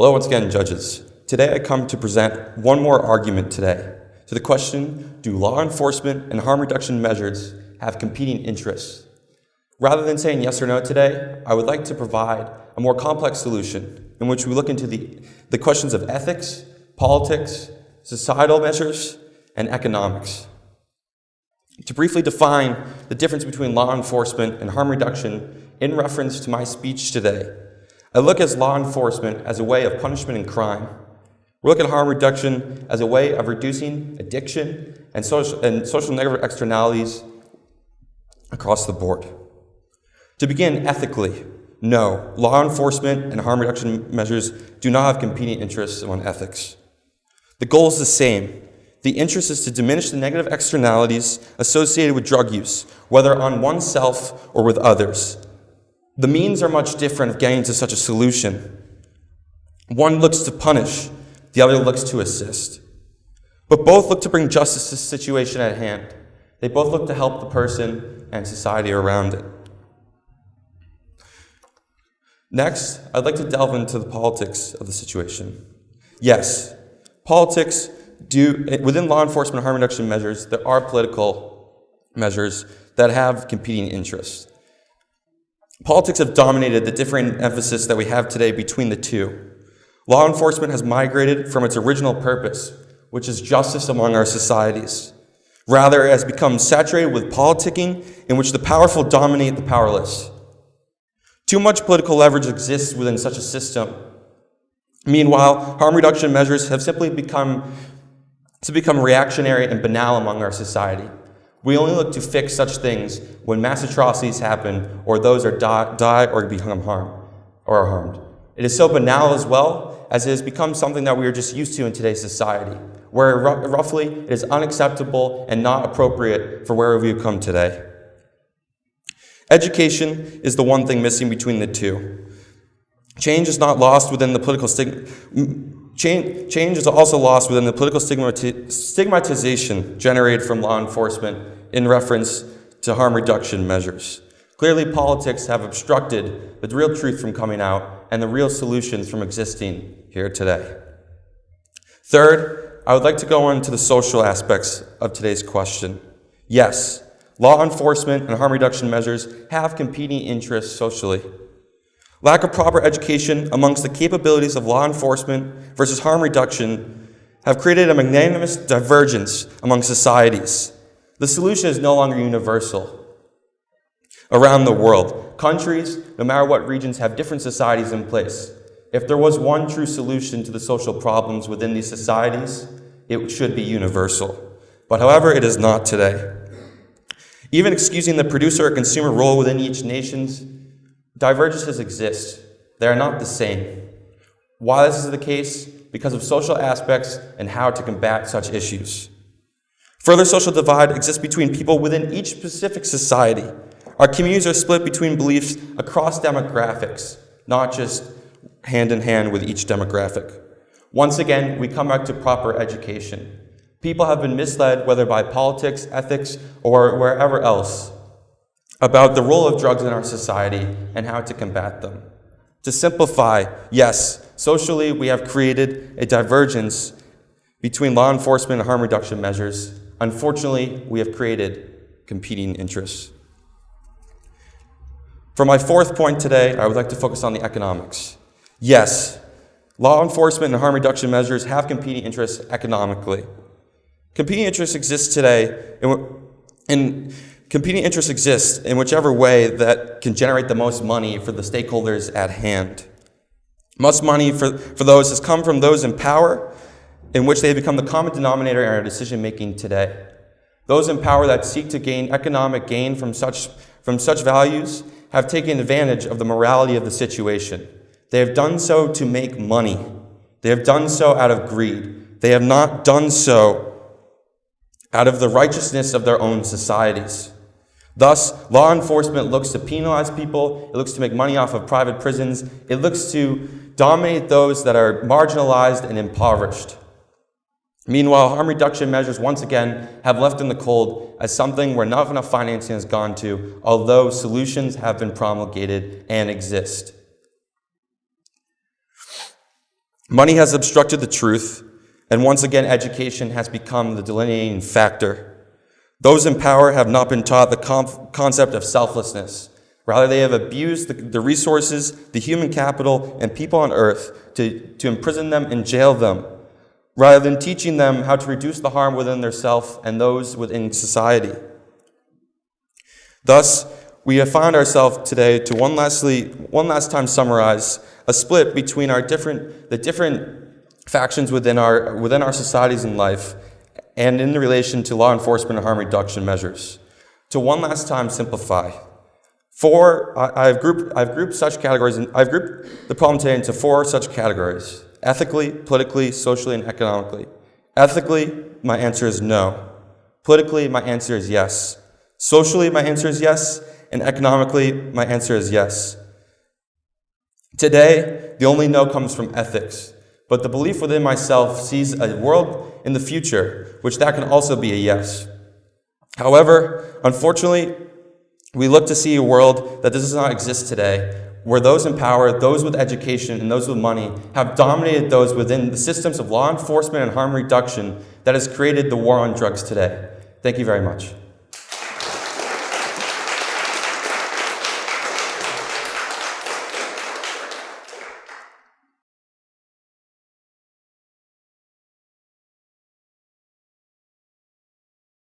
Hello once again, judges. Today I come to present one more argument today to the question, do law enforcement and harm reduction measures have competing interests? Rather than saying yes or no today, I would like to provide a more complex solution in which we look into the, the questions of ethics, politics, societal measures, and economics. To briefly define the difference between law enforcement and harm reduction in reference to my speech today, I look at law enforcement as a way of punishment and crime. We look at harm reduction as a way of reducing addiction and social, and social negative externalities across the board. To begin ethically, no, law enforcement and harm reduction measures do not have competing interests on ethics. The goal is the same. The interest is to diminish the negative externalities associated with drug use, whether on oneself or with others. The means are much different of getting to such a solution. One looks to punish, the other looks to assist. But both look to bring justice to the situation at hand. They both look to help the person and society around it. Next, I'd like to delve into the politics of the situation. Yes, politics do, within law enforcement harm reduction measures, there are political measures that have competing interests. Politics have dominated the different emphasis that we have today between the two. Law enforcement has migrated from its original purpose, which is justice among our societies. Rather, it has become saturated with politicking in which the powerful dominate the powerless. Too much political leverage exists within such a system. Meanwhile, harm reduction measures have simply become, to become reactionary and banal among our society. We only look to fix such things when mass atrocities happen or those are die, die or become harmed or are harmed. It is so banal as well as it has become something that we are just used to in today's society, where roughly it is unacceptable and not appropriate for where we have come today. Education is the one thing missing between the two. Change is not lost within the political stigma. Change, change is also lost within the political stigmati stigmatization generated from law enforcement in reference to harm reduction measures. Clearly, politics have obstructed the real truth from coming out and the real solutions from existing here today. Third, I would like to go into the social aspects of today's question. Yes, Law enforcement and harm reduction measures have competing interests socially. Lack of proper education amongst the capabilities of law enforcement versus harm reduction have created a magnanimous divergence among societies. The solution is no longer universal. Around the world, countries, no matter what regions, have different societies in place. If there was one true solution to the social problems within these societies, it should be universal. But however, it is not today. Even excusing the producer or consumer role within each nation's, divergences exist. They are not the same. Why this is the case? Because of social aspects and how to combat such issues. Further social divide exists between people within each specific society. Our communities are split between beliefs across demographics, not just hand in hand with each demographic. Once again, we come back to proper education. People have been misled, whether by politics, ethics, or wherever else, about the role of drugs in our society and how to combat them. To simplify, yes, socially we have created a divergence between law enforcement and harm reduction measures. Unfortunately, we have created competing interests. For my fourth point today, I would like to focus on the economics. Yes, law enforcement and harm reduction measures have competing interests economically. Competing interests exist today, and, competing interests exist in whichever way that can generate the most money for the stakeholders at hand. Most money for, for those has come from those in power, in which they have become the common denominator in our decision making today. Those in power that seek to gain economic gain from such, from such values have taken advantage of the morality of the situation. They have done so to make money. They have done so out of greed. They have not done so out of the righteousness of their own societies. Thus, law enforcement looks to penalize people, it looks to make money off of private prisons, it looks to dominate those that are marginalized and impoverished. Meanwhile, harm reduction measures once again have left in the cold as something where not enough financing has gone to, although solutions have been promulgated and exist. Money has obstructed the truth, and once again, education has become the delineating factor. Those in power have not been taught the concept of selflessness. Rather, they have abused the, the resources, the human capital, and people on earth to, to imprison them and jail them, rather than teaching them how to reduce the harm within their self and those within society. Thus, we have found ourselves today to one, lastly, one last time summarize a split between our different, the different factions within our, within our societies and life and in relation to law enforcement and harm reduction measures. To one last time simplify. Four, I, have grouped, I've grouped such categories, and I've grouped the problem today into four such categories ethically, politically, socially, and economically. Ethically, my answer is no. Politically, my answer is yes. Socially, my answer is yes. And economically, my answer is yes. Today, the only no comes from ethics, but the belief within myself sees a world in the future, which that can also be a yes. However, unfortunately, we look to see a world that does not exist today, where those in power, those with education, and those with money have dominated those within the systems of law enforcement and harm reduction that has created the war on drugs today. Thank you very much.